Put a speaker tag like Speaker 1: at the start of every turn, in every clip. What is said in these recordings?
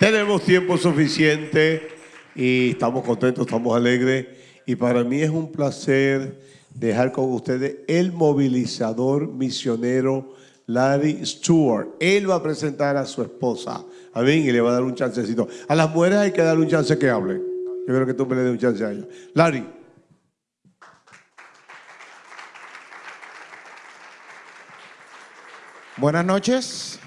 Speaker 1: Tenemos tiempo suficiente y estamos contentos, estamos alegres. Y para mí es un placer dejar con ustedes el movilizador misionero Larry Stewart. Él va a presentar a su esposa. Amén. Y le va a dar un chancecito. A las mujeres hay que darle un chance que hable. Yo creo que tú me le des un chance a ella. Larry.
Speaker 2: Buenas noches.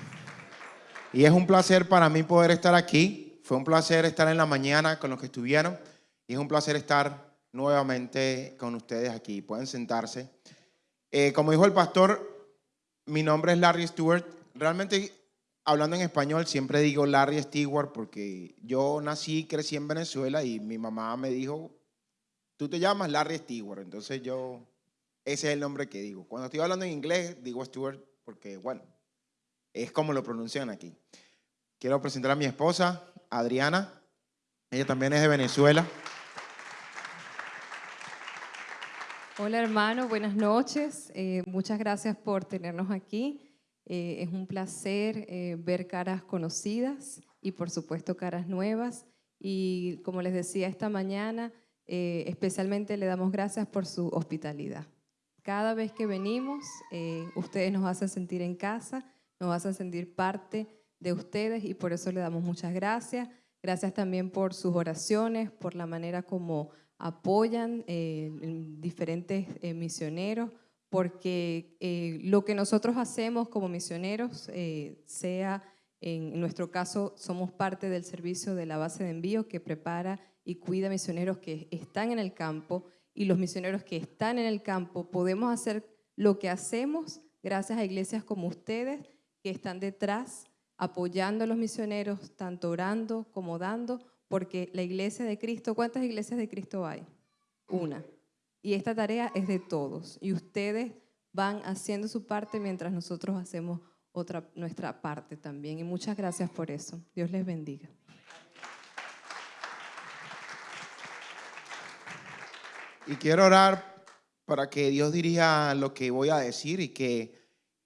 Speaker 2: Y es un placer para mí poder estar aquí. Fue un placer estar en la mañana con los que estuvieron. Y es un placer estar nuevamente con ustedes aquí. Pueden sentarse. Eh, como dijo el pastor, mi nombre es Larry Stewart. Realmente, hablando en español, siempre digo Larry Stewart porque yo nací y crecí en Venezuela y mi mamá me dijo, tú te llamas Larry Stewart. Entonces yo, ese es el nombre que digo. Cuando estoy hablando en inglés, digo Stewart porque, bueno, es como lo pronuncian aquí. Quiero presentar a mi esposa, Adriana. Ella también es de Venezuela.
Speaker 3: Hola hermano, buenas noches. Eh, muchas gracias por tenernos aquí. Eh, es un placer eh, ver caras conocidas y por supuesto caras nuevas. Y como les decía esta mañana, especialmente le damos gracias por su hospitalidad. Cada vez que venimos, eh, ustedes nos hacen sentir en casa, nos hacen sentir parte de ustedes y por eso le damos muchas gracias. Gracias también por sus oraciones, por la manera como apoyan eh, diferentes eh, misioneros, porque lo que nosotros hacemos como misioneros, sea en nuestro caso, somos parte del servicio de la base de envío que prepara y cuida misioneros que están en el campo y los misioneros que están en el campo podemos hacer lo que hacemos gracias a iglesias como ustedes que están detrás apoyando a los misioneros, tanto orando como dando, porque la iglesia de Cristo, ¿cuántas iglesias de Cristo hay? Una. Y esta tarea es de todos. Y ustedes van haciendo su parte mientras nosotros hacemos otra, nuestra parte también. Y muchas gracias por eso. Dios les bendiga.
Speaker 2: Y quiero orar para que Dios dirija lo que voy a decir y que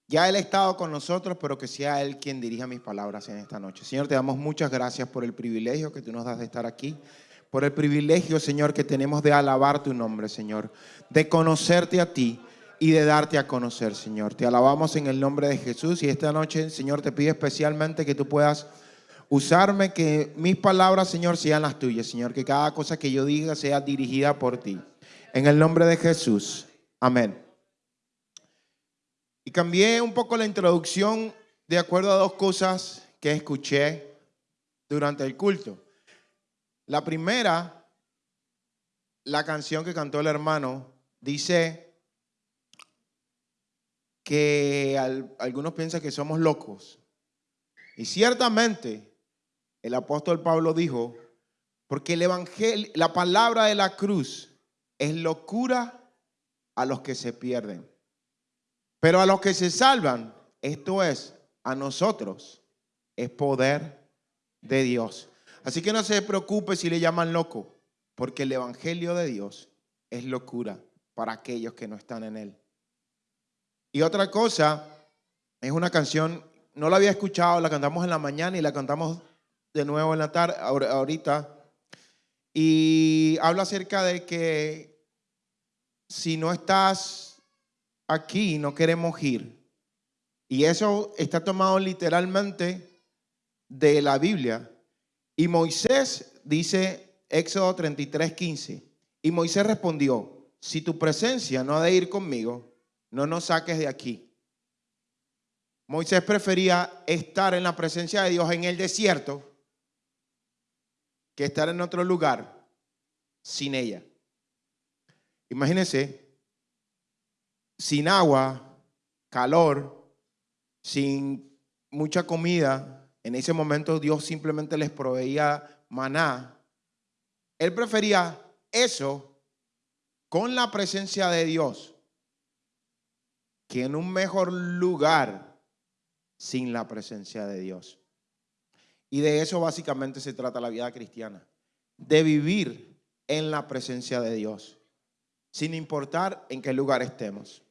Speaker 2: ya Él ha estado con nosotros, pero que sea Él quien dirija mis palabras en esta noche. Señor, te damos muchas gracias por el privilegio que tú nos das de estar aquí, por el privilegio, Señor, que tenemos de alabar tu nombre, Señor, de conocerte a ti y de darte a conocer, Señor. Te alabamos en el nombre de Jesús y esta noche, Señor, te pido especialmente que tú puedas usarme, que mis palabras, Señor, sean las tuyas, Señor, que cada cosa que yo diga sea dirigida por ti. En el nombre de Jesús. Amén. Y cambié un poco la introducción de acuerdo a dos cosas que escuché durante el culto. La primera, la canción que cantó el hermano, dice que algunos piensan que somos locos. Y ciertamente el apóstol Pablo dijo, porque el evangelio, la palabra de la cruz es locura a los que se pierden. Pero a los que se salvan, esto es, a nosotros, es poder de Dios. Así que no se preocupe si le llaman loco, porque el Evangelio de Dios es locura para aquellos que no están en él. Y otra cosa, es una canción, no la había escuchado, la cantamos en la mañana y la cantamos de nuevo en la tarde, ahorita, y habla acerca de que si no estás aquí, no queremos ir. Y eso está tomado literalmente de la Biblia. Y Moisés dice, Éxodo 33, 15, y Moisés respondió, si tu presencia no ha de ir conmigo, no nos saques de aquí. Moisés prefería estar en la presencia de Dios en el desierto que estar en otro lugar sin ella. Imagínense, sin agua, calor, sin mucha comida, en ese momento Dios simplemente les proveía maná. Él prefería eso con la presencia de Dios que en un mejor lugar sin la presencia de Dios. Y de eso básicamente se trata la vida cristiana, de vivir en la presencia de Dios, sin importar en qué lugar estemos.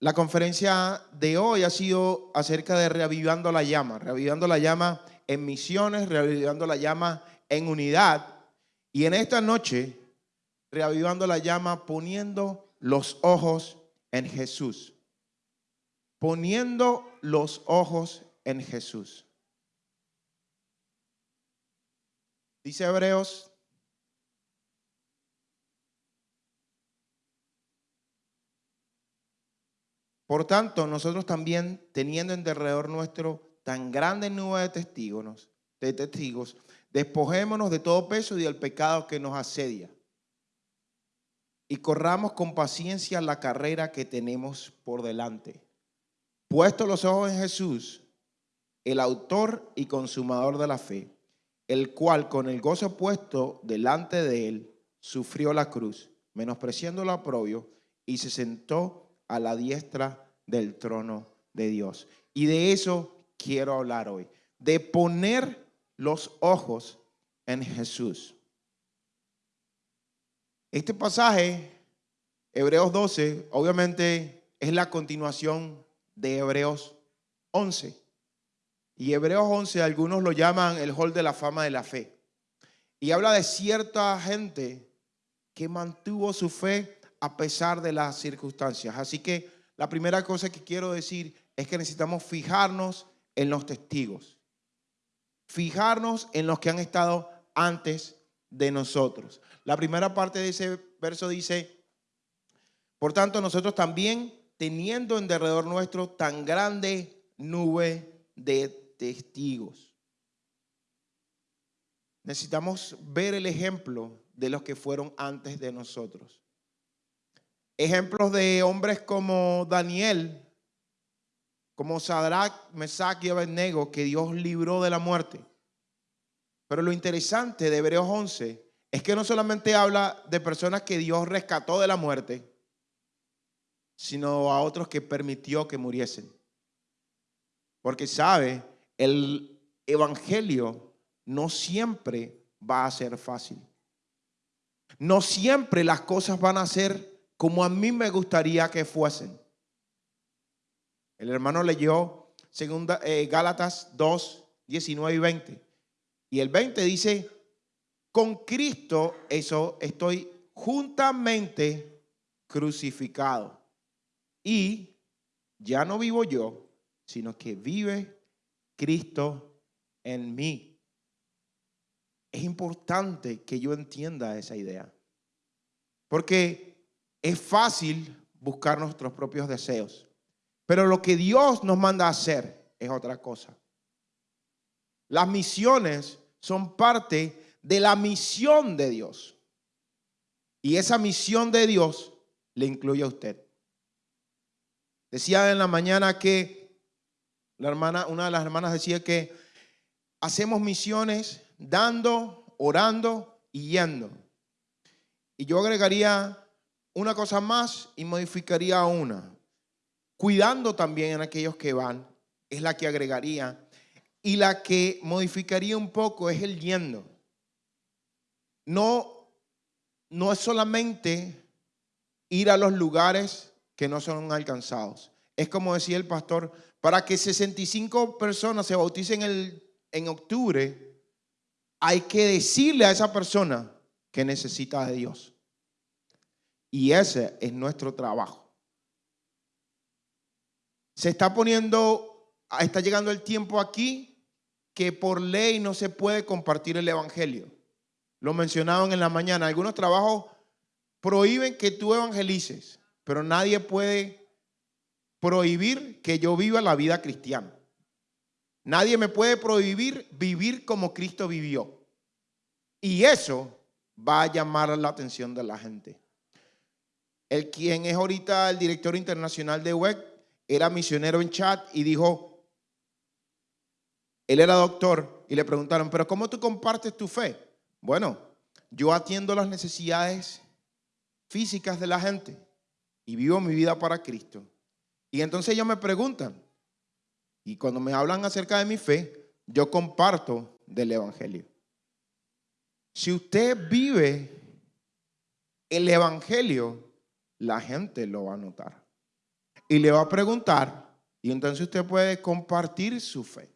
Speaker 2: La conferencia de hoy ha sido acerca de reavivando la llama. Reavivando la llama en misiones, reavivando la llama en unidad. Y en esta noche, reavivando la llama, poniendo los ojos en Jesús. Poniendo los ojos en Jesús. Dice Hebreos Por tanto, nosotros también, teniendo en derredor nuestro tan grande nube de testigos, de testigos, despojémonos de todo peso y del pecado que nos asedia. Y corramos con paciencia la carrera que tenemos por delante. Puesto los ojos en Jesús, el autor y consumador de la fe, el cual con el gozo puesto delante de él, sufrió la cruz, menospreciando el aprobio, y se sentó a la diestra del trono de Dios. Y de eso quiero hablar hoy, de poner los ojos en Jesús. Este pasaje, Hebreos 12, obviamente es la continuación de Hebreos 11. Y Hebreos 11 algunos lo llaman el hall de la fama de la fe. Y habla de cierta gente que mantuvo su fe a pesar de las circunstancias. Así que la primera cosa que quiero decir es que necesitamos fijarnos en los testigos. Fijarnos en los que han estado antes de nosotros. La primera parte de ese verso dice, por tanto nosotros también, teniendo en derredor nuestro tan grande nube de testigos. Necesitamos ver el ejemplo de los que fueron antes de nosotros. Ejemplos de hombres como Daniel, como Sadrach, Mesach y Abednego, que Dios libró de la muerte. Pero lo interesante de Hebreos 11 es que no solamente habla de personas que Dios rescató de la muerte, sino a otros que permitió que muriesen. Porque sabe, el evangelio no siempre va a ser fácil. No siempre las cosas van a ser como a mí me gustaría que fuesen. El hermano leyó segunda, eh, Gálatas 2, 19 y 20. Y el 20 dice, con Cristo eso estoy juntamente crucificado. Y ya no vivo yo, sino que vive Cristo en mí. Es importante que yo entienda esa idea. Porque es fácil buscar nuestros propios deseos. Pero lo que Dios nos manda a hacer es otra cosa. Las misiones son parte de la misión de Dios. Y esa misión de Dios le incluye a usted. Decía en la mañana que la hermana, una de las hermanas decía que hacemos misiones dando, orando y yendo. Y yo agregaría una cosa más y modificaría una. Cuidando también en aquellos que van, es la que agregaría. Y la que modificaría un poco es el yendo. No, no es solamente ir a los lugares que no son alcanzados. Es como decía el pastor, para que 65 personas se bauticen en octubre, hay que decirle a esa persona que necesita de Dios. Y ese es nuestro trabajo. Se está poniendo, está llegando el tiempo aquí que por ley no se puede compartir el Evangelio. Lo mencionaban en la mañana. Algunos trabajos prohíben que tú evangelices, pero nadie puede prohibir que yo viva la vida cristiana. Nadie me puede prohibir vivir como Cristo vivió. Y eso va a llamar la atención de la gente. El quien es ahorita el director internacional de WEC era misionero en chat y dijo, él era doctor y le preguntaron, pero ¿cómo tú compartes tu fe? Bueno, yo atiendo las necesidades físicas de la gente y vivo mi vida para Cristo. Y entonces ellos me preguntan, y cuando me hablan acerca de mi fe, yo comparto del Evangelio. Si usted vive el Evangelio, la gente lo va a notar. Y le va a preguntar, y entonces usted puede compartir su fe.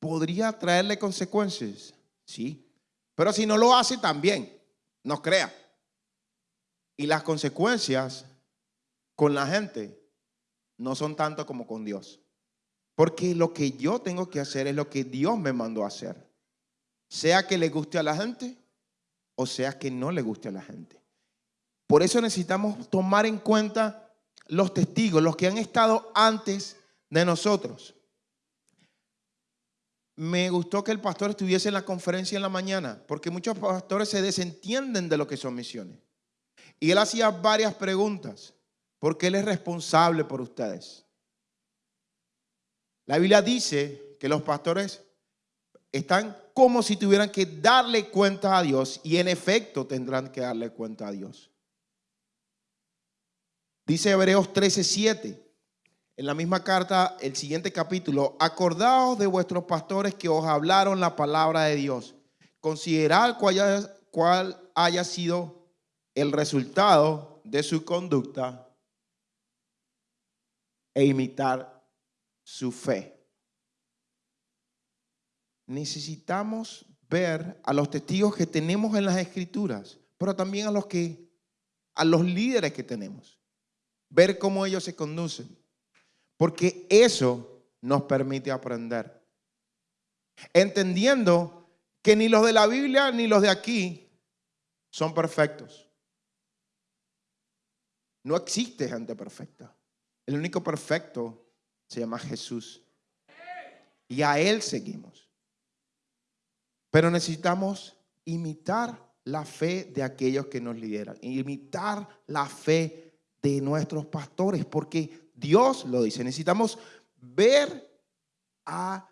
Speaker 2: ¿Podría traerle consecuencias? Sí. Pero si no lo hace también, no crea. Y las consecuencias con la gente no son tanto como con Dios. Porque lo que yo tengo que hacer es lo que Dios me mandó a hacer. Sea que le guste a la gente o sea que no le guste a la gente. Por eso necesitamos tomar en cuenta los testigos, los que han estado antes de nosotros. Me gustó que el pastor estuviese en la conferencia en la mañana, porque muchos pastores se desentienden de lo que son misiones. Y él hacía varias preguntas, porque él es responsable por ustedes. La Biblia dice que los pastores están como si tuvieran que darle cuenta a Dios y en efecto tendrán que darle cuenta a Dios. Dice Hebreos 13:7, en la misma carta, el siguiente capítulo, acordaos de vuestros pastores que os hablaron la palabra de Dios. Considerad cuál haya, cuál haya sido el resultado de su conducta e imitar su fe. Necesitamos ver a los testigos que tenemos en las escrituras, pero también a los que a los líderes que tenemos ver cómo ellos se conducen, porque eso nos permite aprender. Entendiendo que ni los de la Biblia ni los de aquí son perfectos. No existe gente perfecta. El único perfecto se llama Jesús. Y a Él seguimos. Pero necesitamos imitar la fe de aquellos que nos lideran. Imitar la fe de nuestros pastores, porque Dios lo dice. Necesitamos ver a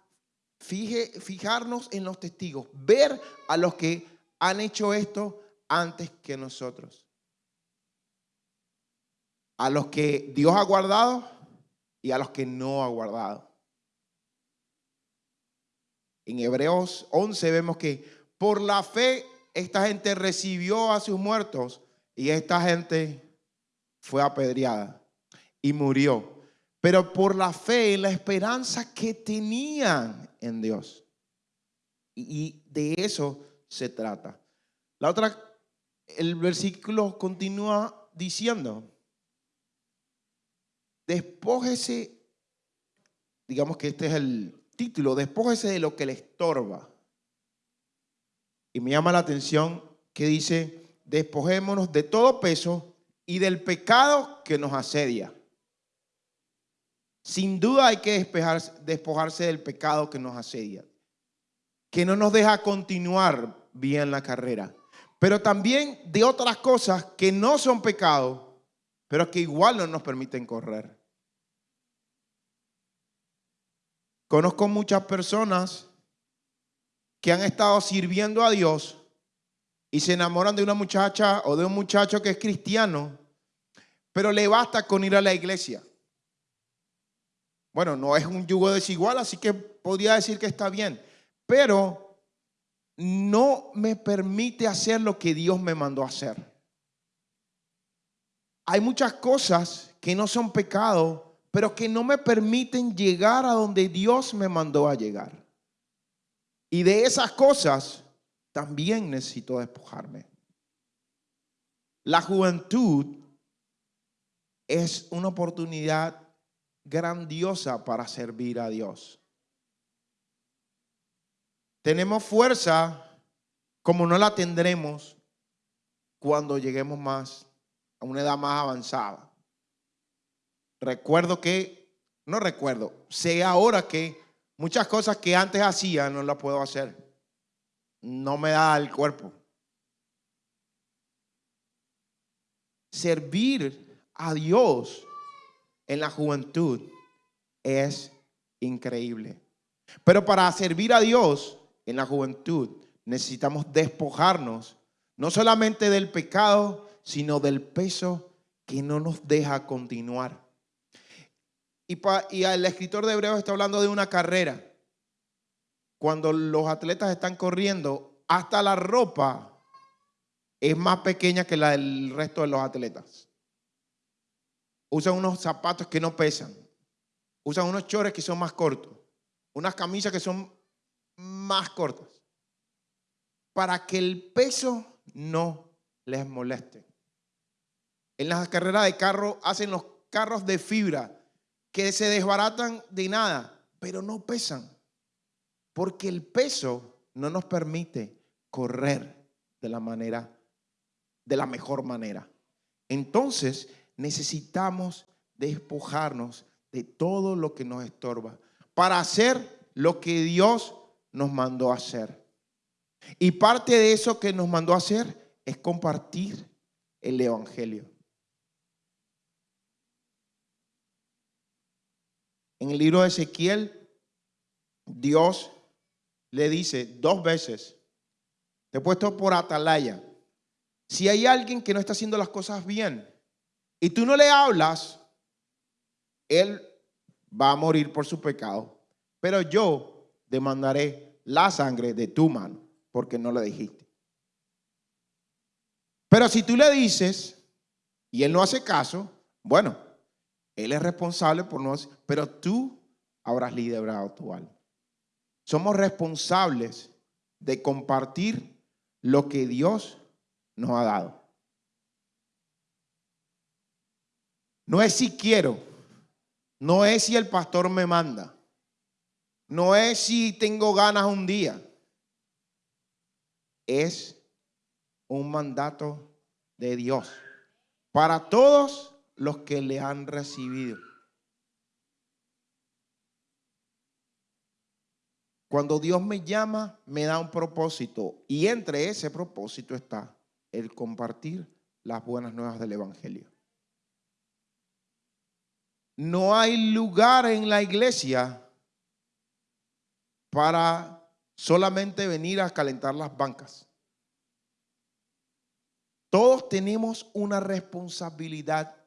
Speaker 2: fijarnos en los testigos, ver a los que han hecho esto antes que nosotros. A los que Dios ha guardado y a los que no ha guardado. En Hebreos 11 vemos que por la fe esta gente recibió a sus muertos y esta gente fue apedreada y murió. Pero por la fe y la esperanza que tenían en Dios. Y de eso se trata. La otra, el versículo continúa diciendo, despójese, digamos que este es el título, despójese de lo que le estorba. Y me llama la atención que dice, despojémonos de todo peso y del pecado que nos asedia. Sin duda hay que despojarse del pecado que nos asedia, que no nos deja continuar bien la carrera, pero también de otras cosas que no son pecado, pero que igual no nos permiten correr. Conozco muchas personas que han estado sirviendo a Dios y se enamoran de una muchacha o de un muchacho que es cristiano, pero le basta con ir a la iglesia. Bueno, no es un yugo desigual, así que podría decir que está bien, pero no me permite hacer lo que Dios me mandó hacer. Hay muchas cosas que no son pecado, pero que no me permiten llegar a donde Dios me mandó a llegar. Y de esas cosas también necesito despojarme. La juventud es una oportunidad grandiosa para servir a Dios. Tenemos fuerza como no la tendremos cuando lleguemos más a una edad más avanzada. Recuerdo que, no recuerdo, sé ahora que muchas cosas que antes hacía no las puedo hacer no me da el cuerpo. Servir a Dios en la juventud es increíble. Pero para servir a Dios en la juventud necesitamos despojarnos no solamente del pecado, sino del peso que no nos deja continuar. Y, el escritor de Hebreos está hablando de una carrera cuando los atletas están corriendo, hasta la ropa es más pequeña que la del resto de los atletas. Usan unos zapatos que no pesan. Usan unos chores que son más cortos. Unas camisas que son más cortas para que el peso no les moleste. En las carreras de carro hacen los carros de fibra que se desbaratan de nada, pero no pesan, porque el peso no nos permite correr de la manera, de la mejor manera. Entonces necesitamos despojarnos de todo lo que nos estorba para hacer lo que Dios nos mandó hacer. Y parte de eso que nos mandó hacer es compartir el Evangelio. En el libro de Ezequiel, Dios le dice dos veces, te he puesto por atalaya, si hay alguien que no está haciendo las cosas bien y tú no le hablas, él va a morir por su pecado, pero yo demandaré la sangre de tu mano porque no lo dijiste. Pero si tú le dices y él no hace caso, bueno, él es responsable por no hacer, pero tú habrás librado tu alma. Somos responsables de compartir lo que Dios nos ha dado. No es si quiero, no es si el pastor me manda, no es si tengo ganas un día es un mandato de Dios para todos los que le han recibido. Cuando Dios me llama, me da un propósito y entre ese propósito está el compartir las buenas nuevas del Evangelio. No hay lugar en la iglesia para solamente venir a calentar las bancas. Todos tenemos una responsabilidad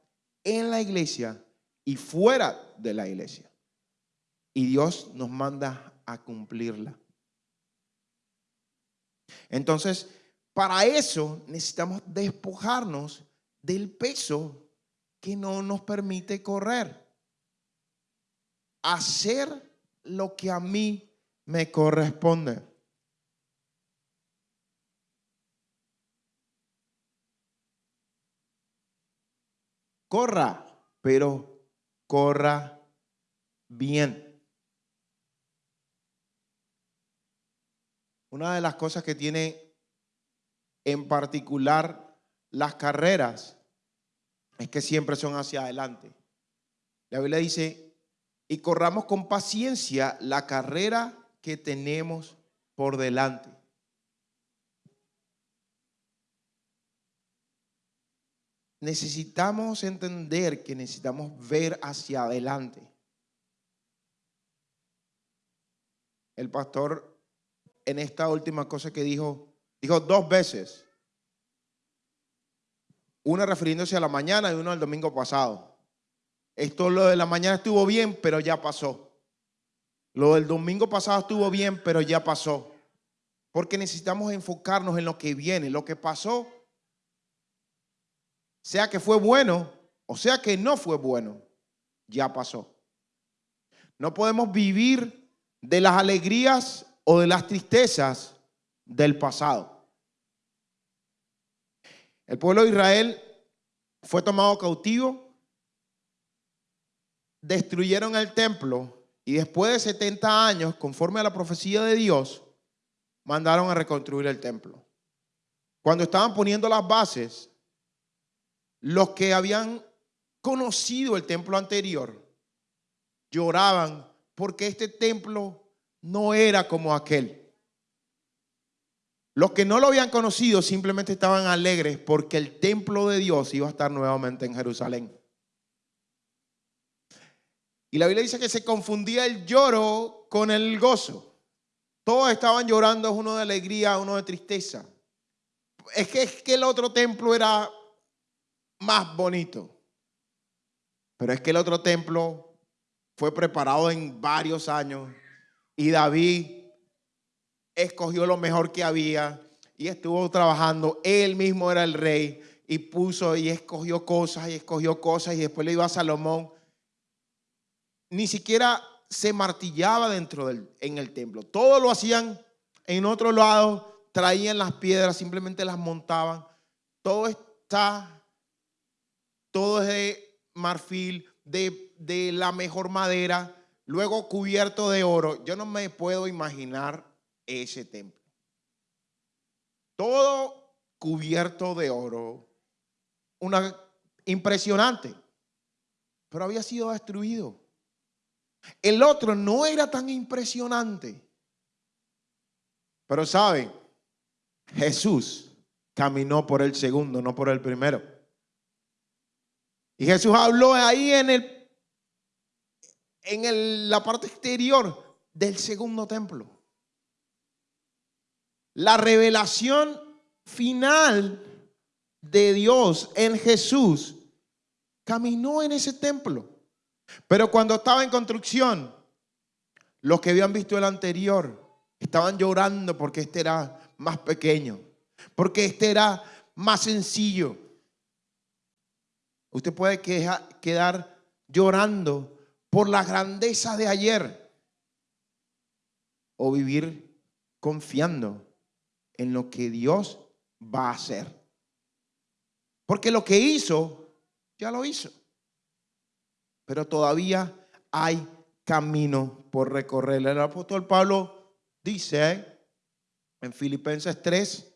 Speaker 2: en la iglesia y fuera de la iglesia. Y Dios nos manda a cumplirla. Entonces, para eso necesitamos despojarnos del peso que no nos permite correr. Hacer lo que a mí me corresponde. Corra, pero corra bien. Una de las cosas que tiene en particular las carreras es que siempre son hacia adelante. La Biblia dice, y corramos con paciencia la carrera que tenemos por delante. Necesitamos entender que necesitamos ver hacia adelante. El pastor en esta última cosa que dijo, dijo dos veces. Una refiriéndose a la mañana y una al domingo pasado. Esto lo de la mañana estuvo bien, pero ya pasó. Lo del domingo pasado estuvo bien, pero ya pasó. Porque necesitamos enfocarnos en lo que viene. Lo que pasó, sea que fue bueno o sea que no fue bueno, ya pasó. No podemos vivir de las alegrías o de las tristezas del pasado. El pueblo de Israel fue tomado cautivo, destruyeron el templo y después de 70 años, conforme a la profecía de Dios, mandaron a reconstruir el templo. Cuando estaban poniendo las bases, los que habían conocido el templo anterior lloraban porque este templo no era como aquel. Los que no lo habían conocido simplemente estaban alegres porque el templo de Dios iba a estar nuevamente en Jerusalén. Y la Biblia dice que se confundía el lloro con el gozo. Todos estaban llorando, uno de alegría, uno de tristeza. Es que, es que el otro templo era más bonito. Pero es que el otro templo fue preparado en varios años y David escogió lo mejor que había y estuvo trabajando. Él mismo era el rey y puso y escogió cosas y escogió cosas y después le iba a Salomón ni siquiera se martillaba dentro del en el templo. Todo lo hacían en otro lado traían las piedras, simplemente las montaban. Todo está, todo es de marfil, de, de la mejor madera, luego cubierto de oro. Yo no me puedo imaginar ese templo. Todo cubierto de oro. Una impresionante. Pero había sido destruido. El otro no era tan impresionante. Pero saben, Jesús caminó por el segundo, no por el primero. Y Jesús habló ahí en el en la parte exterior del segundo templo. La revelación final de Dios en Jesús caminó en ese templo. Pero cuando estaba en construcción, los que habían visto el anterior estaban llorando porque este era más pequeño, porque este era más sencillo. Usted puede quedar llorando por la grandeza de ayer o vivir confiando en lo que Dios va a hacer. Porque lo que hizo, ya lo hizo. Pero todavía hay camino por recorrer. El apóstol Pablo dice en Filipenses 3,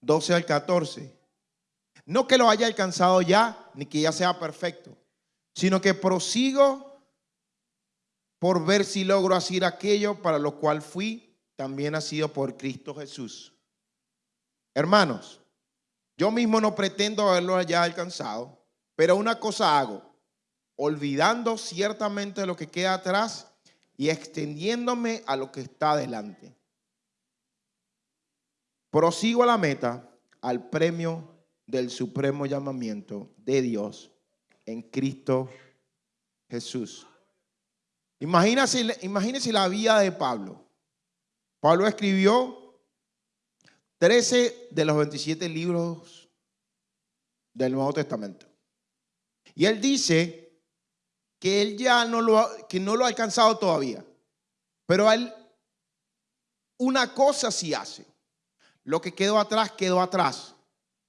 Speaker 2: 12 al 14, no que lo haya alcanzado ya, ni que ya sea perfecto, sino que prosigo por ver si logro hacer aquello para lo cual fui, también ha sido por Cristo Jesús. Hermanos, yo mismo no pretendo haberlo ya alcanzado, pero una cosa hago, olvidando ciertamente lo que queda atrás y extendiéndome a lo que está adelante. Prosigo a la meta, al premio del supremo llamamiento de Dios en Cristo Jesús. Imagínense, imagínense la vida de Pablo. Pablo escribió 13 de los 27 libros del Nuevo Testamento. Y él dice que él ya no lo, que no lo ha alcanzado todavía. Pero él una cosa sí hace. Lo que quedó atrás, quedó atrás.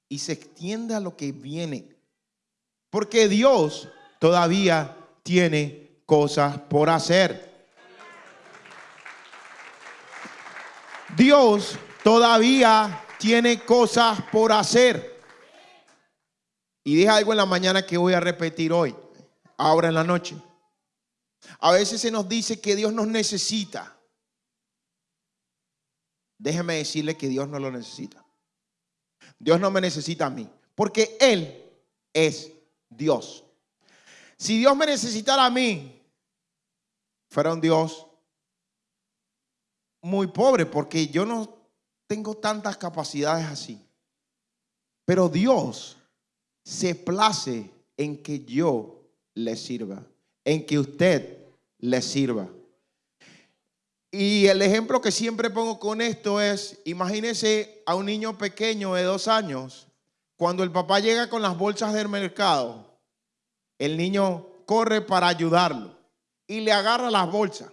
Speaker 2: Y se extiende a lo que viene. Porque Dios todavía tiene cosas por hacer. Dios todavía tiene cosas por hacer. Y dije algo en la mañana que voy a repetir hoy, ahora en la noche. A veces se nos dice que Dios nos necesita. Déjeme decirle que Dios no lo necesita. Dios no me necesita a mí, porque Él es Dios. Si Dios me necesitara a mí, fuera un Dios muy pobre, porque yo no tengo tantas capacidades así. Pero Dios se place en que yo le sirva, en que usted le sirva. Y el ejemplo que siempre pongo con esto es, imagínese a un niño pequeño de dos años, cuando el papá llega con las bolsas del mercado, el niño corre para ayudarlo y le agarra las bolsas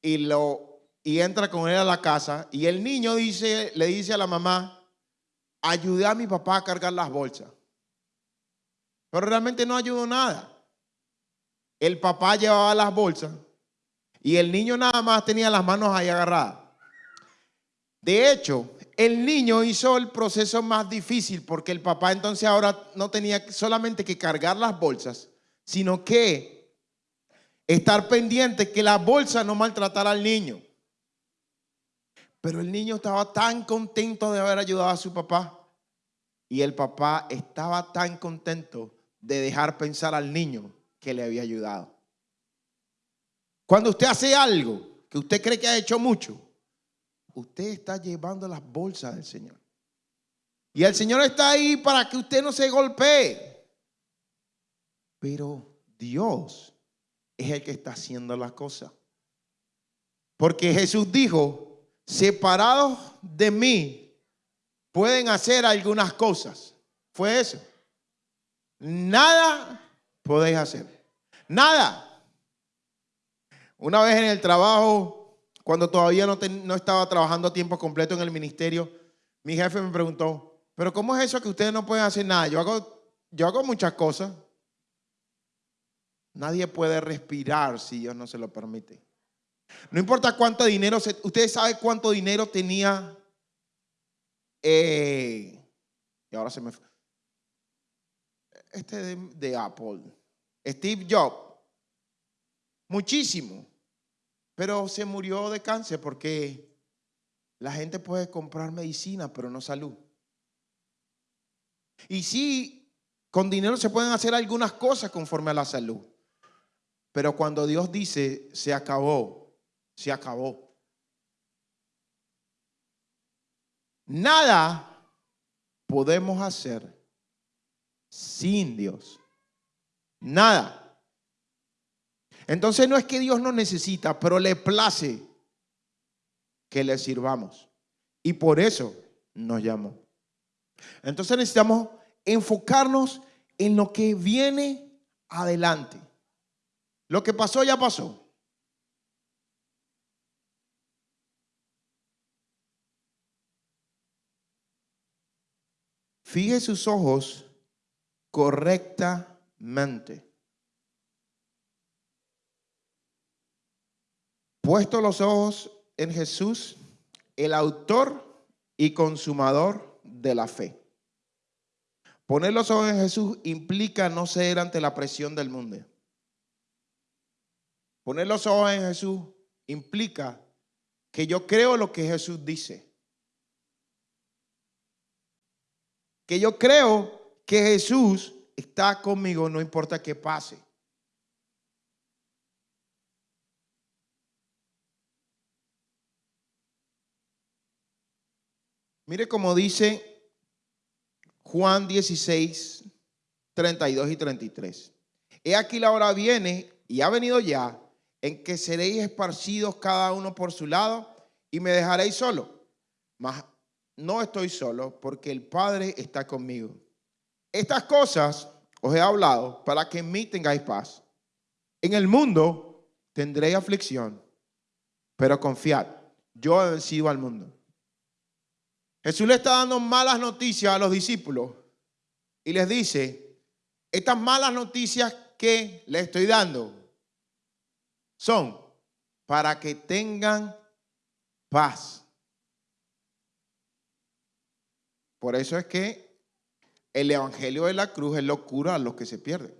Speaker 2: y lo y entra con él a la casa y el niño dice, le dice a la mamá, ayudé a mi papá a cargar las bolsas. Pero realmente no ayudó nada. El papá llevaba las bolsas y el niño nada más tenía las manos ahí agarradas. De hecho, el niño hizo el proceso más difícil porque el papá entonces ahora no tenía solamente que cargar las bolsas, sino que estar pendiente que la bolsa no maltratara al niño. Pero el niño estaba tan contento de haber ayudado a su papá. Y el papá estaba tan contento de dejar pensar al niño que le había ayudado. Cuando usted hace algo que usted cree que ha hecho mucho, usted está llevando las bolsas del Señor. Y el Señor está ahí para que usted no se golpee. Pero Dios es el que está haciendo las cosas. Porque Jesús dijo, separados de mí, pueden hacer algunas cosas. Fue eso. Nada podéis hacer. Nada. Una vez en el trabajo, cuando todavía no, estaba trabajando a tiempo completo en el ministerio, mi jefe me preguntó, pero ¿cómo es eso que ustedes no pueden hacer nada? Yo hago, yo hago muchas cosas. Nadie puede respirar si Dios no se lo permite. No importa cuánto dinero, se, ustedes saben cuánto dinero tenía, eh, y ahora se me este de Apple, Steve Jobs, muchísimo, pero se murió de cáncer porque la gente puede comprar medicina, pero no salud. Y sí, con dinero se pueden hacer algunas cosas conforme a la salud. Pero cuando Dios dice, se acabó, se acabó. Nada podemos hacer sin Dios. Nada. Entonces no es que Dios nos necesita, pero le place que le sirvamos. Y por eso nos llamó. Entonces necesitamos enfocarnos en lo que viene adelante. Lo que pasó ya pasó. Fije sus ojos correctamente. Puesto los ojos en Jesús, el autor y consumador de la fe. Poner los ojos en Jesús implica no ceder ante la presión del mundo. Poner los ojos en Jesús implica que yo creo lo que Jesús dice. Que yo creo que Jesús está conmigo, no importa qué pase. Mire como dice Juan 16, 32 y 33. He aquí la hora viene y ha venido ya en que seréis esparcidos cada uno por su lado y me dejaréis solo. Mas no estoy solo porque el Padre está conmigo. Estas cosas os he hablado para que en mí tengáis paz. En el mundo tendréis aflicción, pero confiad, yo he vencido al mundo. Jesús le está dando malas noticias a los discípulos y les dice, estas malas noticias que les estoy dando son para que tengan paz. Por eso es que el Evangelio de la cruz es locura a los que se pierden.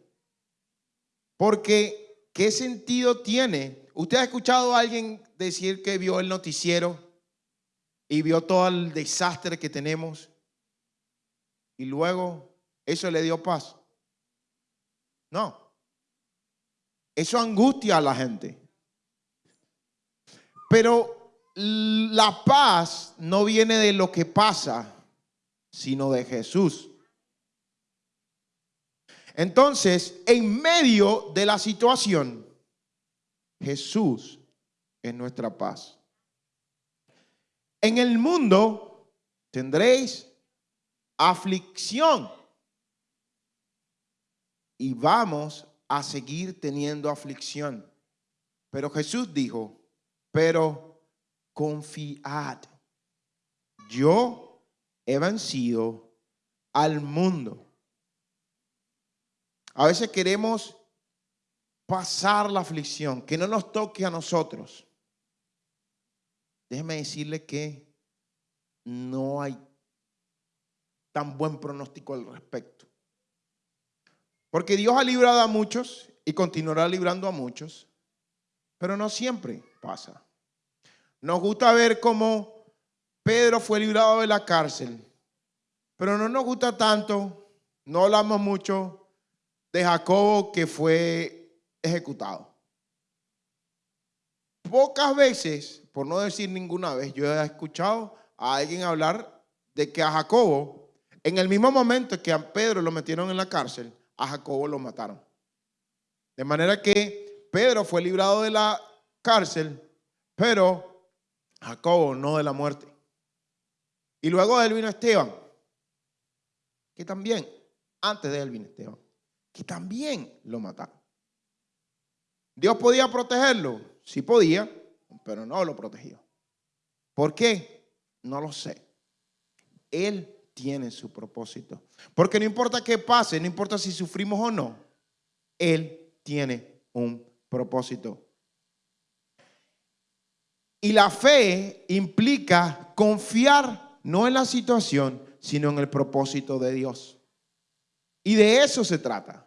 Speaker 2: Porque, ¿qué sentido tiene? ¿Usted ha escuchado a alguien decir que vio el noticiero y vio todo el desastre que tenemos y luego eso le dio paz? No. Eso angustia a la gente. Pero la paz no viene de lo que pasa, sino de Jesús. Entonces, en medio de la situación, Jesús es nuestra paz. En el mundo tendréis aflicción y vamos a seguir teniendo aflicción. Pero Jesús dijo, pero confiad, yo he vencido al mundo. A veces queremos pasar la aflicción, que no nos toque a nosotros. Déjeme decirle que no hay tan buen pronóstico al respecto. Porque Dios ha librado a muchos y continuará librando a muchos, pero no siempre pasa. Nos gusta ver cómo Pedro fue librado de la cárcel, pero no nos gusta tanto, no hablamos mucho de Jacobo que fue ejecutado. Pocas veces, por no decir ninguna vez, yo he escuchado a alguien hablar de que a Jacobo, en el mismo momento que a Pedro lo metieron en la cárcel, a Jacobo lo mataron. De manera que Pedro fue librado de la cárcel, pero Jacobo no de la muerte. Y luego de él vino Esteban, que también, antes de él vino Esteban, que también lo mataron. ¿Dios podía protegerlo? Sí podía, pero no lo protegió. ¿Por qué? No lo sé. Él tiene su propósito. Porque no importa qué pase, no importa si sufrimos o no, Él tiene un propósito. Y la fe implica confiar no en la situación, sino en el propósito de Dios. Y de eso se trata.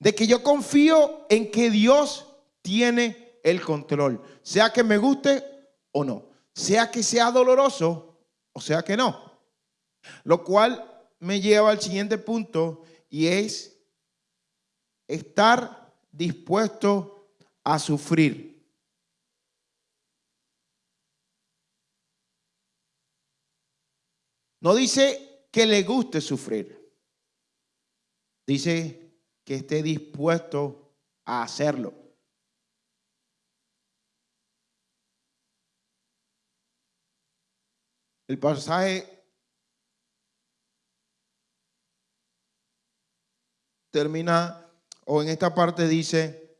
Speaker 2: De que yo confío en que Dios tiene el control, sea que me guste o no, sea que sea doloroso o sea que no. Lo cual me lleva al siguiente punto y es estar dispuesto a sufrir. No dice que le guste sufrir. Dice que esté dispuesto a hacerlo. El pasaje termina, o en esta parte dice,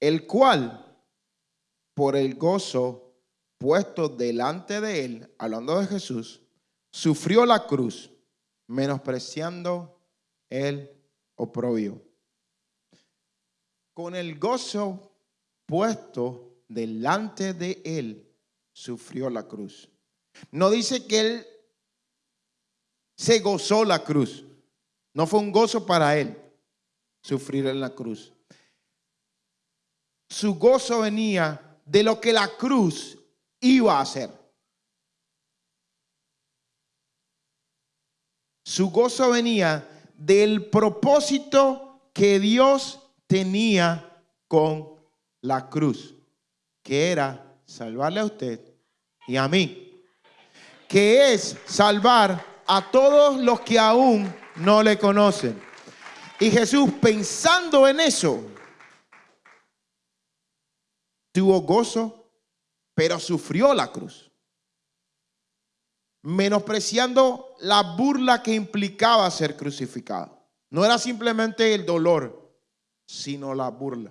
Speaker 2: el cual, por el gozo puesto delante de él, hablando de Jesús, sufrió la cruz, menospreciando el oprobio. Con el gozo puesto delante de él, sufrió la cruz. No dice que él se gozó la cruz. No fue un gozo para él sufrir en la cruz. Su gozo venía de lo que la cruz iba a hacer. Su gozo venía del propósito que Dios tenía con la cruz, que era salvarle a usted y a mí, que es salvar a todos los que aún no le conocen. Y Jesús, pensando en eso, tuvo gozo, pero sufrió la cruz. Menospreciando la burla que implicaba ser crucificado. No era simplemente el dolor, sino la burla.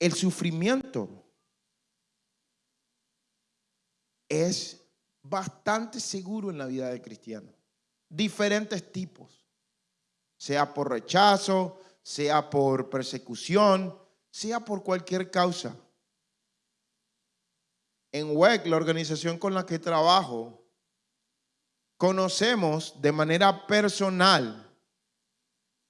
Speaker 2: El sufrimiento es bastante seguro en la vida del cristiano. Diferentes tipos, sea por rechazo, sea por persecución, sea por cualquier causa. En WEC, la organización con la que trabajo, conocemos de manera personal,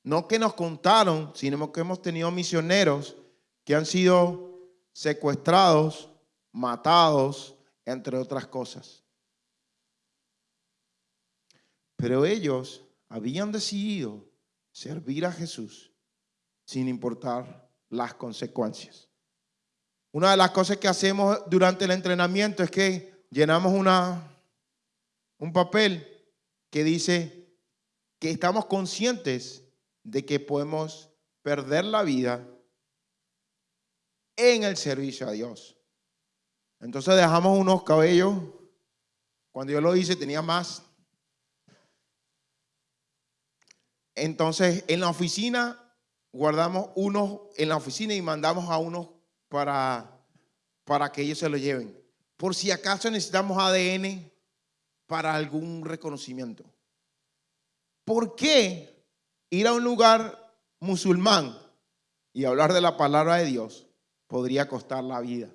Speaker 2: no que nos contaron, sino que hemos tenido misioneros que han sido secuestrados, matados, entre otras cosas. Pero ellos habían decidido servir a Jesús sin importar las consecuencias. Una de las cosas que hacemos durante el entrenamiento es que llenamos una, un papel que dice que estamos conscientes de que podemos perder la vida en el servicio a Dios. Entonces dejamos unos cabellos. Cuando yo lo hice tenía más. Entonces en la oficina guardamos unos en la oficina y mandamos a unos para, para que ellos se lo lleven. Por si acaso necesitamos ADN para algún reconocimiento. ¿Por qué ir a un lugar musulmán y hablar de la palabra de Dios podría costar la vida?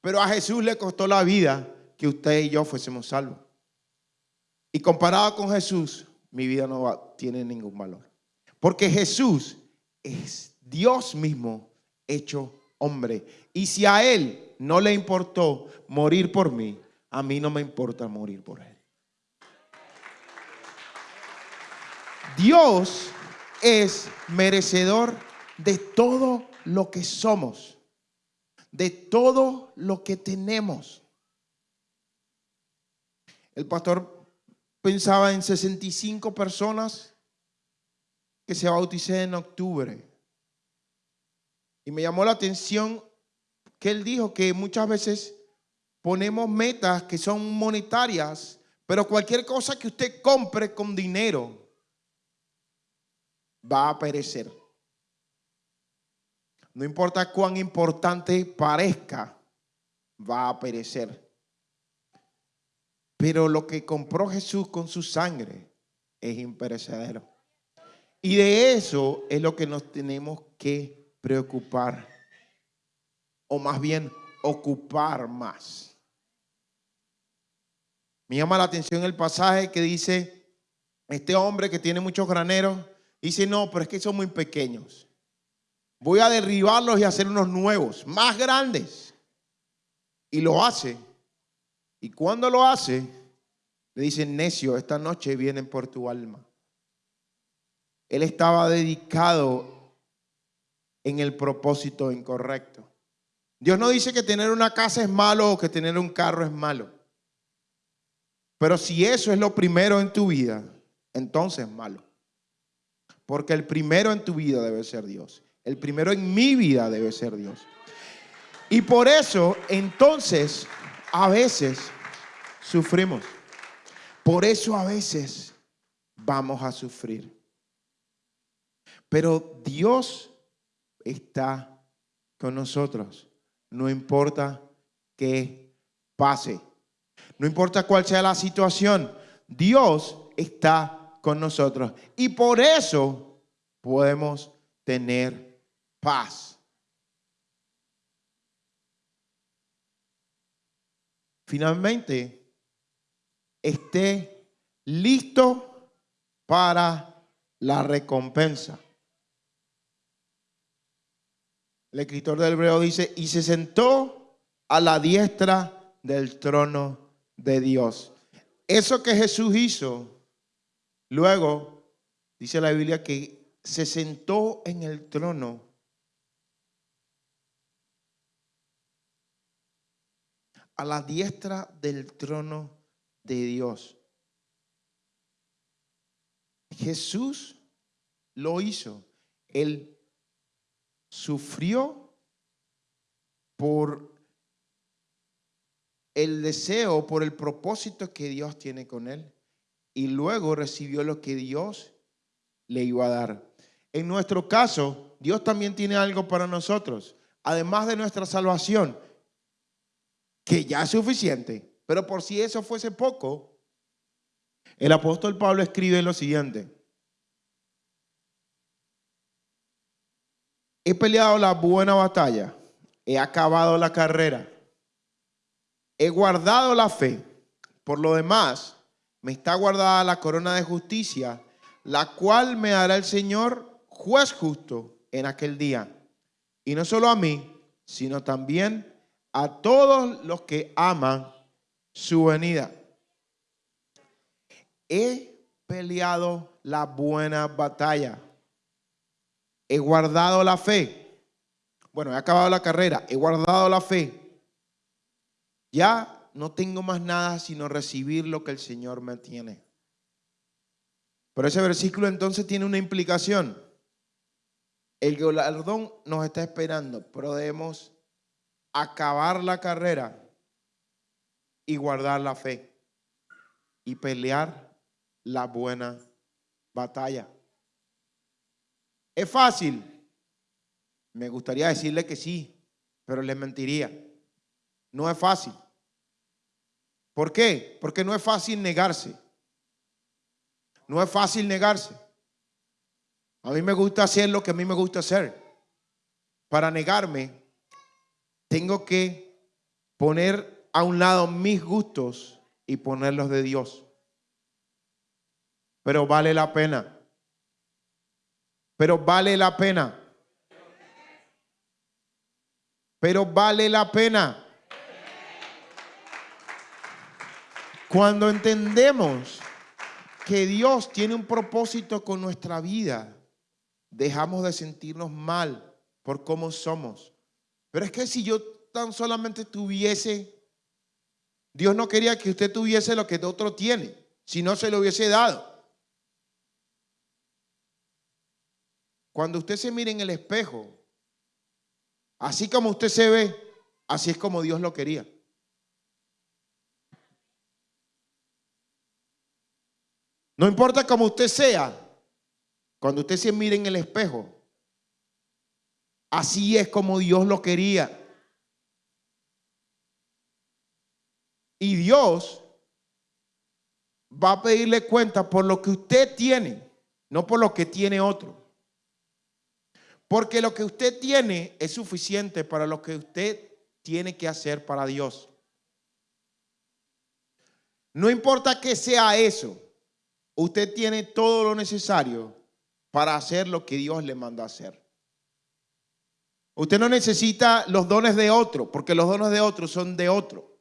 Speaker 2: Pero a Jesús le costó la vida que usted y yo fuésemos salvos. Y comparado con Jesús, mi vida no tiene ningún valor. Porque Jesús es Dios mismo hecho hombre. Y si a Él no le importó morir por mí, a mí no me importa morir por Él. Dios es merecedor de todo lo que somos de todo lo que tenemos. El pastor pensaba en 65 personas que se bauticé en octubre. Y me llamó la atención que él dijo que muchas veces ponemos metas que son monetarias, pero cualquier cosa que usted compre con dinero va a perecer. No importa cuán importante parezca, va a perecer. Pero lo que compró Jesús con su sangre es imperecedero. Y de eso es lo que nos tenemos que preocupar. O más bien, ocupar más. Me llama la atención el pasaje que dice, este hombre que tiene muchos graneros, dice, no, pero es que son muy pequeños. Voy a derribarlos y hacer unos nuevos, más grandes. Y lo hace. Y cuando lo hace, le dice, necio, esta noche vienen por tu alma. Él estaba dedicado en el propósito incorrecto. Dios no dice que tener una casa es malo o que tener un carro es malo. Pero si eso es lo primero en tu vida, entonces es malo. Porque el primero en tu vida debe ser Dios. El primero en mi vida debe ser Dios. Y por eso, entonces, a veces sufrimos. Por eso a veces vamos a sufrir. Pero Dios está con nosotros. No importa qué pase. No importa cuál sea la situación. Dios está con nosotros. Y por eso podemos tener paz. Finalmente, esté listo para la recompensa. El escritor del hebreo dice, y se sentó a la diestra del trono de Dios. Eso que Jesús hizo, luego dice la Biblia que se sentó en el trono. A la diestra del trono de Dios. Jesús lo hizo. Él sufrió por el deseo, por el propósito que Dios tiene con él. Y luego recibió lo que Dios le iba a dar. En nuestro caso, Dios también tiene algo para nosotros. Además de nuestra salvación, que ya es suficiente. Pero por si eso fuese poco, el apóstol Pablo escribe lo siguiente. He peleado la buena batalla, he acabado la carrera, he guardado la fe. Por lo demás, me está guardada la corona de justicia, la cual me dará el Señor, juez justo, en aquel día. Y no solo a mí, sino también a todos los que aman su venida. He peleado la buena batalla. He guardado la fe. Bueno, he acabado la carrera. He guardado la fe. Ya no tengo más nada sino recibir lo que el Señor me tiene. Pero ese versículo entonces tiene una implicación. El galardón nos está esperando, pero debemos acabar la carrera y guardar la fe y pelear la buena batalla. ¿Es fácil? Me gustaría decirle que sí, pero le mentiría. No es fácil. ¿Por qué? Porque no es fácil negarse. No es fácil negarse. A mí me gusta hacer lo que a mí me gusta hacer. Para negarme, tengo que poner a un lado mis gustos y ponerlos de Dios. Pero vale la pena. Pero vale la pena. Pero vale la pena. Cuando entendemos que Dios tiene un propósito con nuestra vida, dejamos de sentirnos mal por cómo somos. Pero es que si yo tan solamente tuviese Dios no quería que usted tuviese lo que otro tiene, si no se lo hubiese dado. Cuando usted se mire en el espejo, así como usted se ve, así es como Dios lo quería. No importa cómo usted sea, Cuando usted se mire en el espejo, así es como Dios lo quería. Y Dios va a pedirle cuenta por lo que usted tiene, no por lo que tiene otro. Porque lo que usted tiene es suficiente para lo que usted tiene que hacer para Dios. No importa que sea eso, usted tiene todo lo necesario para hacer lo que Dios le manda hacer. Usted no necesita los dones de otro, porque los dones de otro son de otro.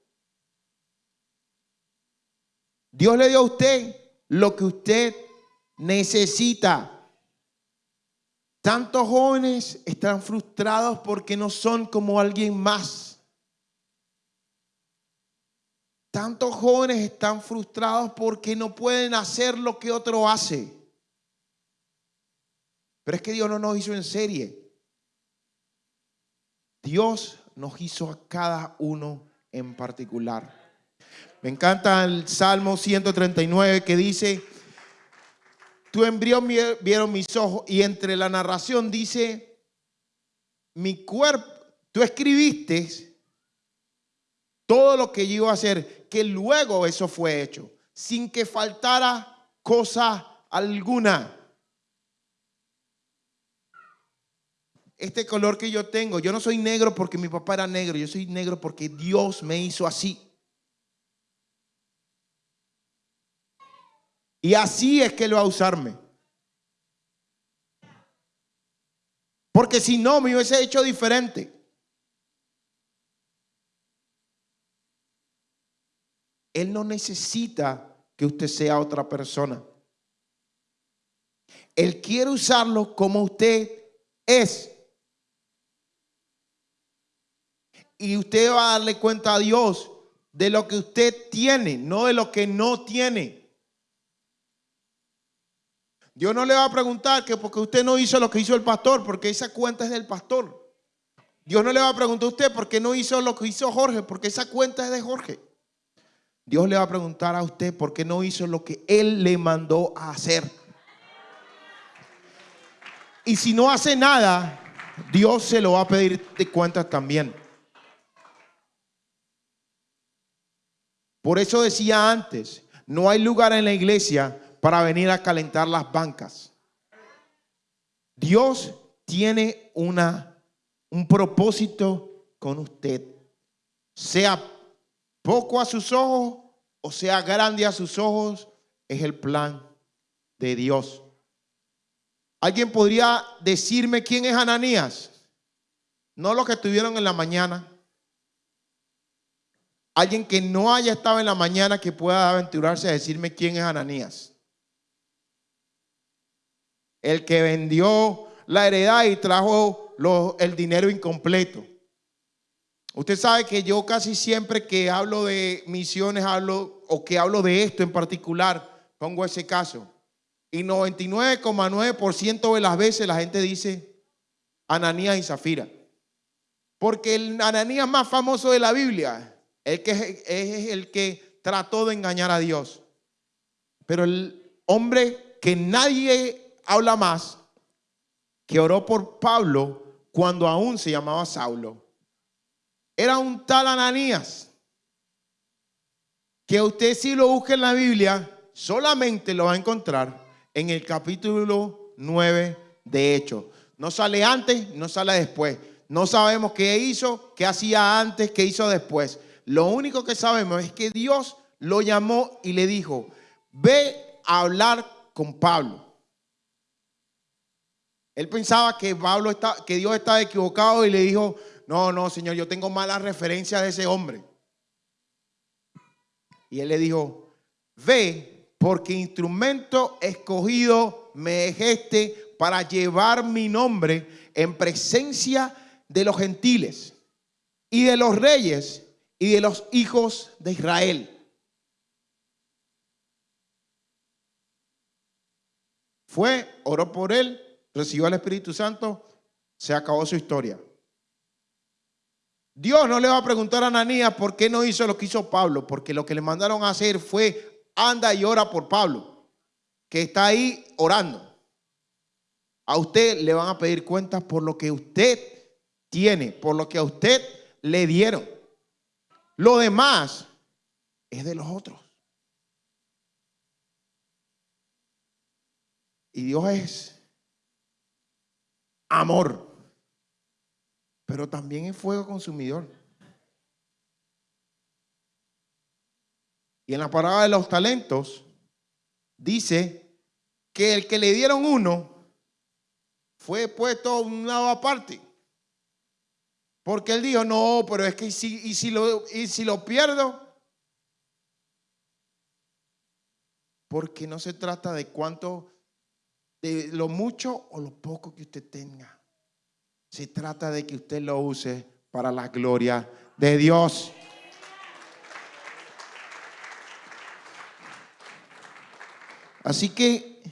Speaker 2: Dios le dio a usted lo que usted necesita. Tantos jóvenes están frustrados porque no son como alguien más. Tantos jóvenes están frustrados porque no pueden hacer lo que otro hace. Pero es que Dios no nos hizo en serie. Dios nos hizo a cada uno en particular. Me encanta el Salmo 139 que dice, tu embrión vieron mis ojos y entre la narración dice, mi cuerpo, tú escribiste todo lo que yo iba a hacer, que luego eso fue hecho, sin que faltara cosa alguna. Este color que yo tengo, yo no soy negro porque mi papá era negro, yo soy negro porque Dios me hizo así. Y así es que Él va a usarme. Porque si no, me hubiese hecho diferente. Él no necesita que usted sea otra persona. Él quiere usarlo como usted es. Y usted va a darle cuenta a Dios de lo que usted tiene, no de lo que no tiene. Dios no le va a preguntar que porque usted no hizo lo que hizo el pastor, porque esa cuenta es del pastor. Dios no le va a preguntar a usted por qué no hizo lo que hizo Jorge, porque esa cuenta es de Jorge. Dios le va a preguntar a usted por qué no hizo lo que Él le mandó a hacer. Y si no hace nada, Dios se lo va a pedir de cuentas también. Por eso decía antes, no hay lugar en la iglesia para venir a calentar las bancas. Dios tiene una, un propósito con usted. Sea poco a sus ojos o sea grande a sus ojos, es el plan de Dios. ¿Alguien podría decirme quién es Ananías? No los que estuvieron en la mañana. Alguien que no haya estado en la mañana que pueda aventurarse a decirme quién es Ananías el que vendió la heredad y trajo el dinero incompleto. Usted sabe que yo casi siempre que hablo de misiones, hablo o que hablo de esto en particular, pongo ese caso. Y 99,9% de las veces la gente dice Ananías y Zafira. Porque el Ananías más famoso de la Biblia el que es el que trató de engañar a Dios. Pero el hombre que nadie habla más que oró por Pablo cuando aún se llamaba Saulo. Era un tal Ananías que usted si lo busca en la Biblia solamente lo va a encontrar en el capítulo 9 de Hechos. No sale antes, no sale después. No sabemos qué hizo, qué hacía antes, qué hizo después. Lo único que sabemos es que Dios lo llamó y le dijo, ve a hablar con Pablo. Él pensaba que Pablo está, que Dios estaba equivocado y le dijo, no, no, Señor, yo tengo mala referencia de ese hombre. Y él le dijo, ve, porque instrumento escogido me es este para llevar mi nombre en presencia de los gentiles y de los reyes y de los hijos de Israel. Fue, oró por él recibió al Espíritu Santo, se acabó su historia. Dios no le va a preguntar a Ananías por qué no hizo lo que hizo Pablo, porque lo que le mandaron a hacer fue anda y ora por Pablo, que está ahí orando. a usted le van a pedir cuentas por lo que usted tiene, por lo que a usted le dieron. Lo demás es de los otros. Y Dios es amor, pero también es fuego consumidor. Y en la parada de los talentos dice que el que le dieron uno fue puesto a un lado aparte. Porque él dijo, no, pero es que si, y si, lo, y si lo pierdo, porque no se trata de cuánto, de lo mucho o lo poco que usted tenga. Se trata de que usted lo use para la gloria de Dios. Así que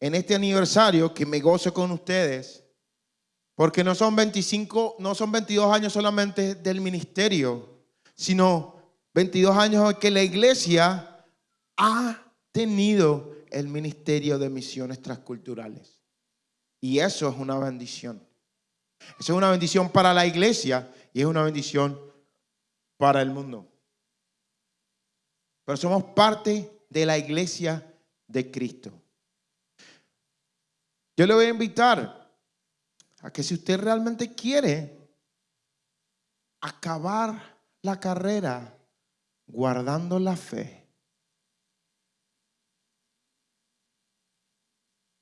Speaker 2: en este aniversario que me gozo con ustedes, porque no son 25, no son 22 años solamente del ministerio, sino 22 años que la iglesia ha tenido el ministerio de misiones transculturales. Y eso es una bendición. Eso es una bendición para la iglesia y es una bendición para el mundo. Pero somos parte de la iglesia de Cristo. Yo le voy a invitar a que si usted realmente quiere acabar la carrera guardando la fe,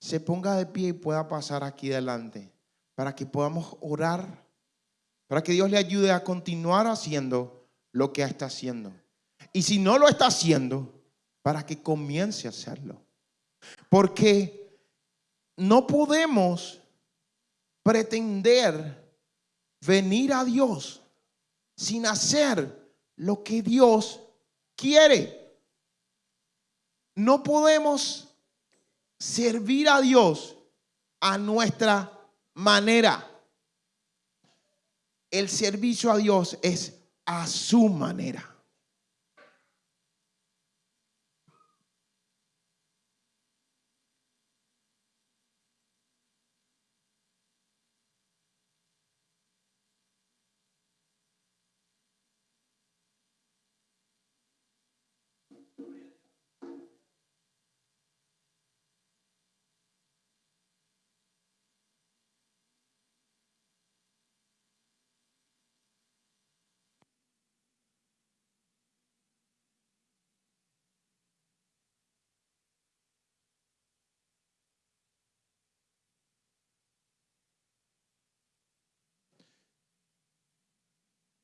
Speaker 2: se ponga de pie y pueda pasar aquí delante para que podamos orar, para que Dios le ayude a continuar haciendo lo que está haciendo. Y si no lo está haciendo, para que comience a hacerlo. Porque no podemos pretender venir a Dios sin hacer lo que Dios quiere. No podemos servir a Dios a nuestra manera. El servicio a Dios es a su manera.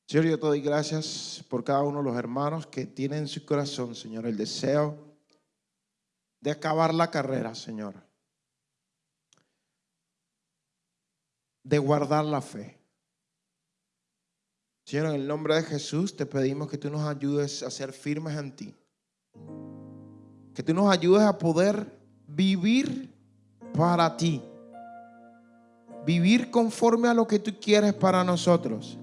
Speaker 2: Señor, yo te doy gracias por cada uno de los hermanos que tienen en su corazón, Señor, el deseo de acabar la carrera, Señor. De guardar la fe. Señor, en el nombre de Jesús te pedimos que tú nos ayudes a ser firmes en ti. Que tú nos ayudes a poder vivir para ti. Vivir conforme a lo que tú quieres para nosotros.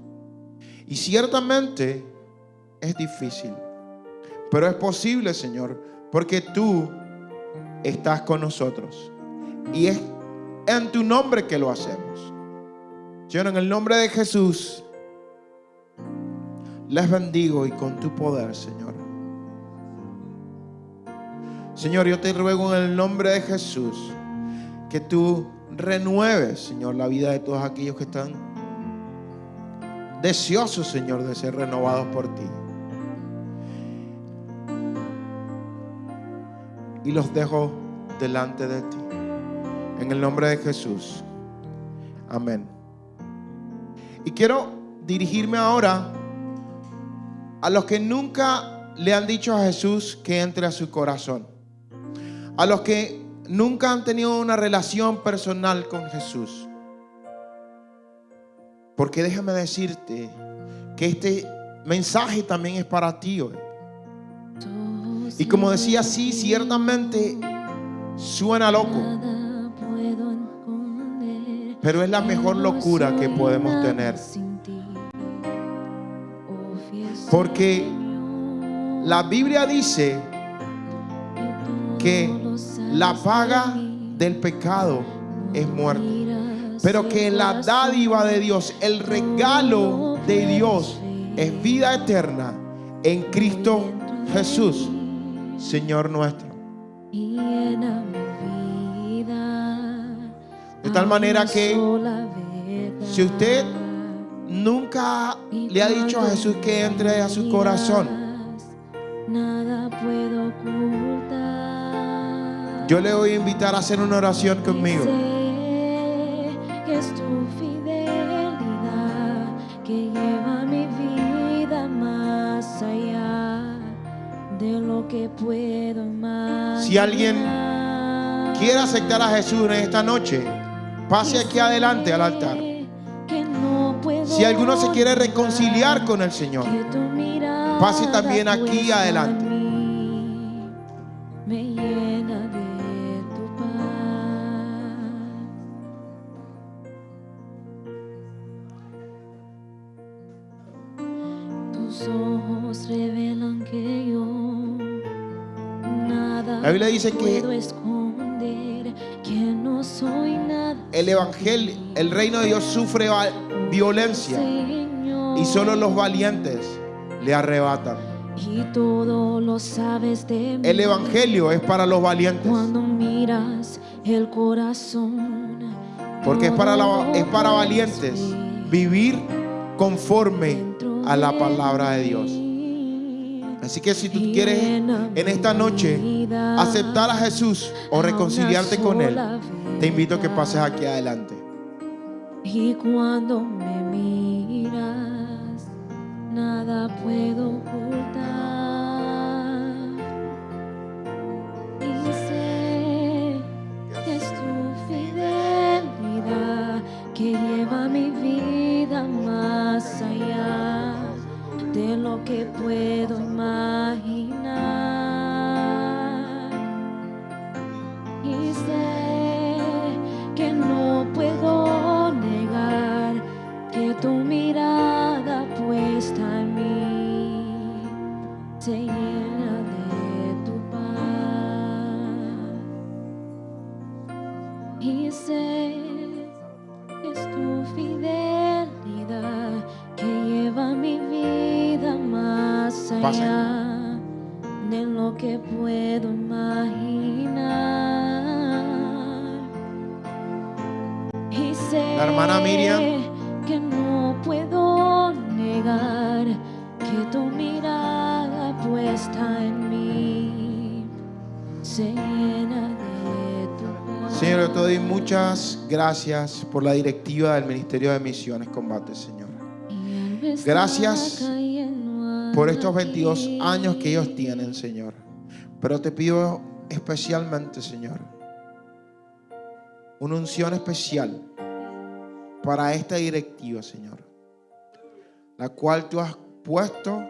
Speaker 2: Y ciertamente es difícil, pero es posible, Señor, porque tú estás con nosotros. Y es en tu nombre que lo hacemos. Señor, en el nombre de Jesús, les bendigo y con tu poder, Señor. Señor, yo te ruego en el nombre de Jesús que tú renueves, Señor, la vida de todos aquellos que están deseosos, Señor, de ser renovados por ti. Y los dejo delante de ti. En el nombre de Jesús. Amén. Y quiero dirigirme ahora a los que nunca le han dicho a Jesús que entre a su corazón. A los que nunca han tenido una relación personal con Jesús. Porque déjame decirte que este mensaje también es para ti hoy. Y como decía, sí, ciertamente suena loco. Pero es la mejor locura que podemos tener. Porque la Biblia dice que la paga del pecado es muerte. Pero que la dádiva de Dios, el regalo de Dios es vida eterna en Cristo Jesús, Señor nuestro. De tal manera que si usted nunca le ha dicho a Jesús que entre a su corazón,
Speaker 4: nada puedo ocultar.
Speaker 2: yo le voy a invitar a hacer una oración conmigo.
Speaker 4: Que es tu fidelidad que lleva mi vida más allá de lo que puedo imaginar.
Speaker 2: Si alguien quiere aceptar a Jesús en esta noche, pase aquí adelante al altar. Si alguno se quiere reconciliar con el Señor, Pase también aquí adelante. La Biblia dice que- el evangelio, el reino de Dios sufre violencia y solo los valientes le arrebatan.
Speaker 4: Y todo lo sabes de mí.
Speaker 2: El evangelio es para los valientes,
Speaker 4: Cuando miras el corazón.
Speaker 2: porque es para, la- es para valientes vivir conforme a la palabra de Dios. Así que si tú quieres en esta noche aceptar a Jesús o reconciliarte con Él, te invito a que pases aquí adelante.
Speaker 4: Y cuando me miras, nada puedo ocultar. Y sé que es tu fidelidad que lleva mi vida de lo que puedo imaginar. De lo que puedo imaginar. Y sé
Speaker 2: La hermana Miriam.
Speaker 4: que no puedo negar que tu mirada puesta en mí se llena de tu paz.
Speaker 2: Señor, yo te doy muchas gracias por la directiva del Ministerio de Misiones Combate, Señor. Gracias por estos 22
Speaker 4: aquí.
Speaker 2: años que ellos tienen, Señor. Pero te pido especialmente, Señor, una unción especial para esta directiva, Señor, la cual tú has puesto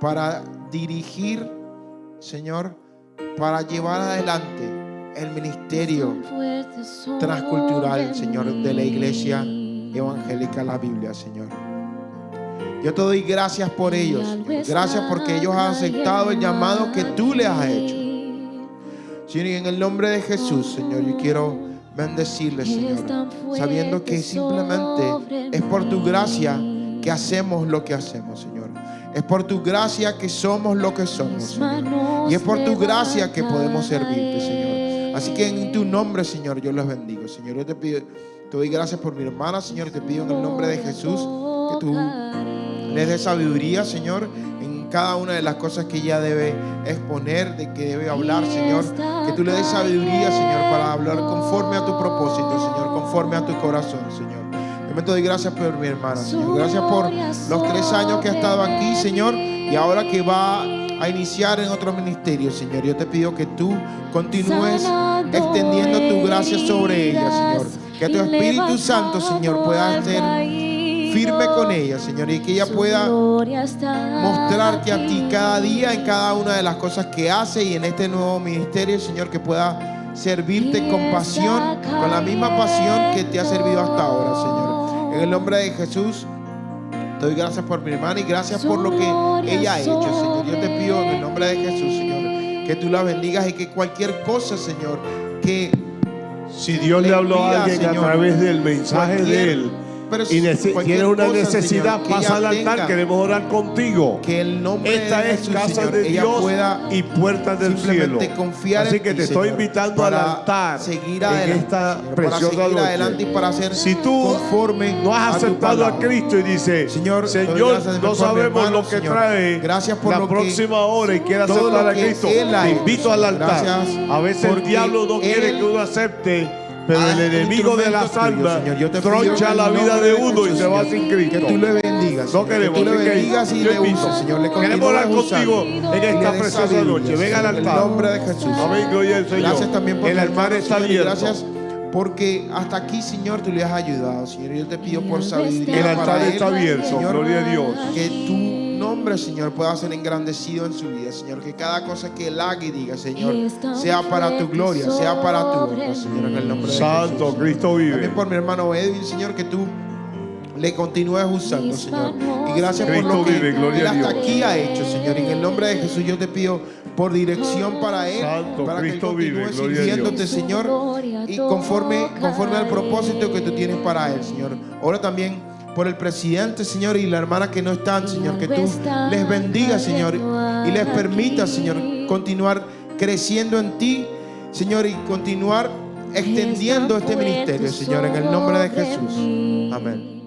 Speaker 2: para dirigir, Señor, para llevar adelante el ministerio transcultural, Señor, de la iglesia evangélica La Biblia, Señor. Yo te doy gracias por ellos. Gracias porque ellos han aceptado el llamado que tú les has hecho. Señor, y en el nombre de Jesús, Señor, yo quiero bendecirles, Señor, sabiendo que simplemente es por tu gracia que hacemos lo que hacemos, Señor. Es por tu gracia que somos lo que somos, Señor. Y es por tu gracia que podemos servirte, Señor. Así que en tu nombre, Señor, yo los bendigo, Señor. Yo te pido, te doy gracias por mi hermana, Señor. Te pido en el nombre de Jesús tú le dé sabiduría, Señor, en cada una de las cosas que ella debe exponer, de que debe hablar, Señor. Que tú le des sabiduría, Señor, para hablar conforme a tu propósito, Señor, conforme a tu corazón, Señor. Yo te doy gracias por mi hermana, Señor. Gracias por los tres años que ha estado aquí, Señor, y ahora que va a iniciar en otro ministerio, Señor. Yo te pido que tú continúes extendiendo tu gracia sobre ella, Señor. Que tu Espíritu Santo, Señor, pueda ser firme con ella, Señor, y que ella pueda mostrarte a ti cada día en cada una de las cosas que hace y en este nuevo ministerio, Señor, que pueda servirte con pasión, con la misma pasión que te ha servido hasta ahora, Señor. En el nombre de Jesús, te doy gracias por mi hermana y gracias por lo que ella ha hecho, Señor. Yo te pido en el nombre de Jesús, Señor, que tú la bendigas y que cualquier cosa, Señor, que
Speaker 1: Si Dios le habló a alguien a
Speaker 2: Señor,
Speaker 1: través del mensaje de Él y tiene una necesidad,
Speaker 2: Señor, que
Speaker 1: pasa al altar, queremos orar contigo.
Speaker 2: que el nombre
Speaker 1: Esta
Speaker 2: de
Speaker 1: es casa
Speaker 2: Señor,
Speaker 1: de Dios y puertas del cielo. Así
Speaker 2: en
Speaker 1: que
Speaker 2: ti,
Speaker 1: te estoy
Speaker 2: Señor,
Speaker 1: invitando al
Speaker 2: para
Speaker 1: altar
Speaker 2: seguir
Speaker 1: en
Speaker 2: adelante,
Speaker 1: esta
Speaker 2: Señor, para
Speaker 1: preciosa
Speaker 2: seguir
Speaker 1: noche.
Speaker 2: adelante y para ser
Speaker 1: si tú
Speaker 2: conforme
Speaker 1: no has
Speaker 2: a
Speaker 1: aceptado a
Speaker 2: palabra.
Speaker 1: Cristo y dices,
Speaker 2: Señor,
Speaker 1: Señor, no sabemos
Speaker 2: hermano,
Speaker 1: lo que trae
Speaker 2: Gracias por
Speaker 1: la
Speaker 2: lo que-
Speaker 1: próxima hora y quiere aceptar a
Speaker 2: que
Speaker 1: Cristo, te invito al altar. A veces el diablo no quiere que uno acepte, pero el enemigo de
Speaker 2: te pido
Speaker 1: troncha
Speaker 2: el
Speaker 1: la vida de uno y se va sin Cristo.
Speaker 2: Que tú le bendigas.
Speaker 1: No
Speaker 2: Señor,
Speaker 1: queremos
Speaker 2: que tú le bendigas y le uses, Señor. Le
Speaker 1: Queremos
Speaker 2: usando
Speaker 1: contigo en esta preciosa noche. Venga al
Speaker 2: Señor, En el
Speaker 1: altar.
Speaker 2: nombre de Jesús.
Speaker 1: Amén, gloria al Señor.
Speaker 2: Gracias también por
Speaker 1: el altar está abierto.
Speaker 2: Gracias porque hasta aquí, Señor, tú le has ayudado, Señor. Yo te pido por
Speaker 1: El
Speaker 2: sabiduría
Speaker 1: altar
Speaker 2: para él,
Speaker 1: está abierto,
Speaker 2: Señor,
Speaker 1: gloria a Dios.
Speaker 2: que tu nombre, Señor, pueda ser engrandecido en su vida, Señor. Que cada cosa que él haga y diga, Señor, sea para tu gloria, sea para tu honra, Señor, en el nombre de
Speaker 1: Santo,
Speaker 2: Jesús.
Speaker 1: Cristo vive.
Speaker 2: También por mi hermano Edwin, Señor, que tú le continúes usando, Señor. Y gracias por
Speaker 1: Cristo
Speaker 2: lo que
Speaker 1: vive, gloria
Speaker 2: él hasta
Speaker 1: Dios.
Speaker 2: aquí ha hecho, Señor. Y en el nombre de Jesús yo te pido por dirección para él,
Speaker 1: Santo,
Speaker 2: para
Speaker 1: Cristo
Speaker 2: que él
Speaker 1: vive,
Speaker 2: continúe sirviéndote, Señor, y conforme, conforme al propósito que tú tienes para él, Señor. Ahora también por el presidente, Señor, y la hermana que no están, Señor, que tú les bendiga, Señor, y les permita, Señor, continuar creciendo en ti, Señor, y continuar extendiendo este ministerio, Señor, en el nombre de Jesús. Amén.